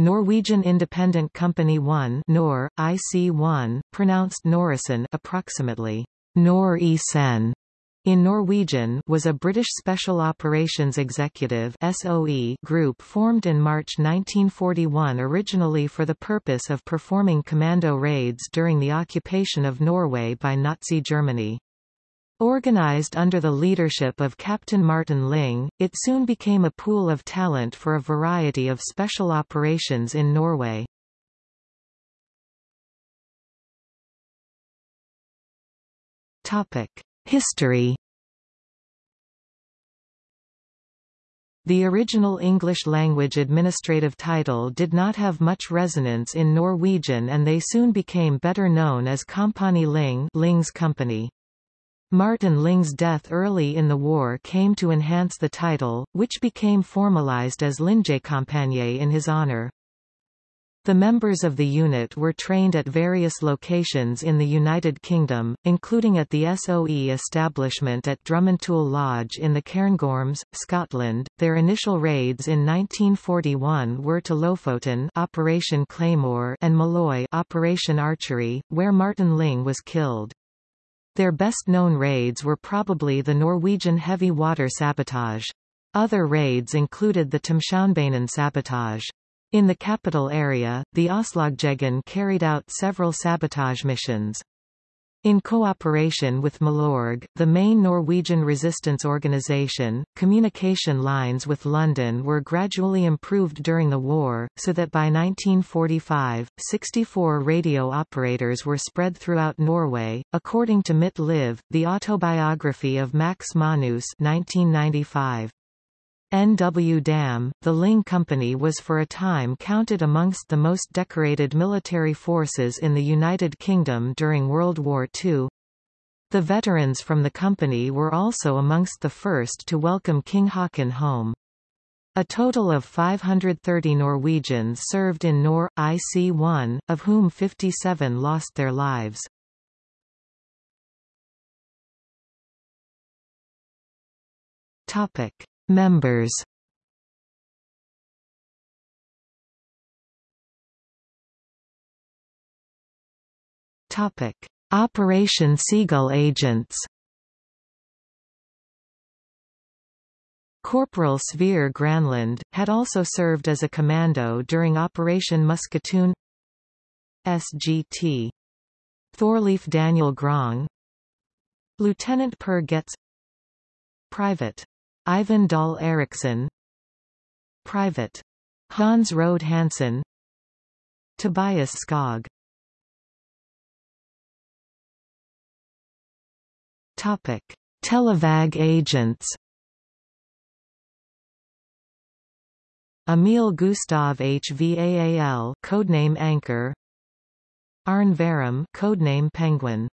Norwegian Independent Company 1 NOR, IC1, pronounced Norisen approximately Nor-Isen in Norwegian was a British Special Operations Executive SOE group formed in March 1941 originally for the purpose of performing commando raids during the occupation of Norway by Nazi Germany. Organized under the leadership of Captain Martin Ling, it soon became a pool of talent for a variety of special operations in Norway. History The original English-language administrative title did not have much resonance in Norwegian and they soon became better known as Kompani Ling Ling's company. Martin Ling's death early in the war came to enhance the title, which became formalized as Lingekompaniet in his honor. The members of the unit were trained at various locations in the United Kingdom, including at the SOE establishment at Drumintoul Lodge in the Cairngorms, Scotland. Their initial raids in 1941 were to Lofoten Operation Claymore and Måløy Operation Archery, where Martin Ling was killed. Their best-known raids were probably the Norwegian heavy water sabotage. Other raids included the Thamshavnbanen sabotage. In the capital area, the Oslogjengen carried out several sabotage missions. In cooperation with Milorg, the main Norwegian resistance organisation, communication lines with London were gradually improved during the war, so that by 1945, 64 radio operators were spread throughout Norway. According to Mitt Liv, the autobiography of Max Manus 1995. N.W. Damm, the Ling Company was for a time counted amongst the most decorated military forces in the United Kingdom during World War II. The veterans from the company were also amongst the first to welcome King Haakon home. A total of 530 Norwegians served in NOR, IC-1, of whom 57 lost their lives. Topic. Members Topic: Operation Seagull agents. Corporal Sverre Granlund, had also served as a commando during Operation Musketoon SGT. Thorleif Daniel Grong Lieutenant Per Getz Private Ivan Dahl Eriksson. Private. Hans Rode Hansen. Tobias Skog. Topic: Telavåg agents. Emil Gustav HVAAL codename Anchor. Arne Værum codename Penguin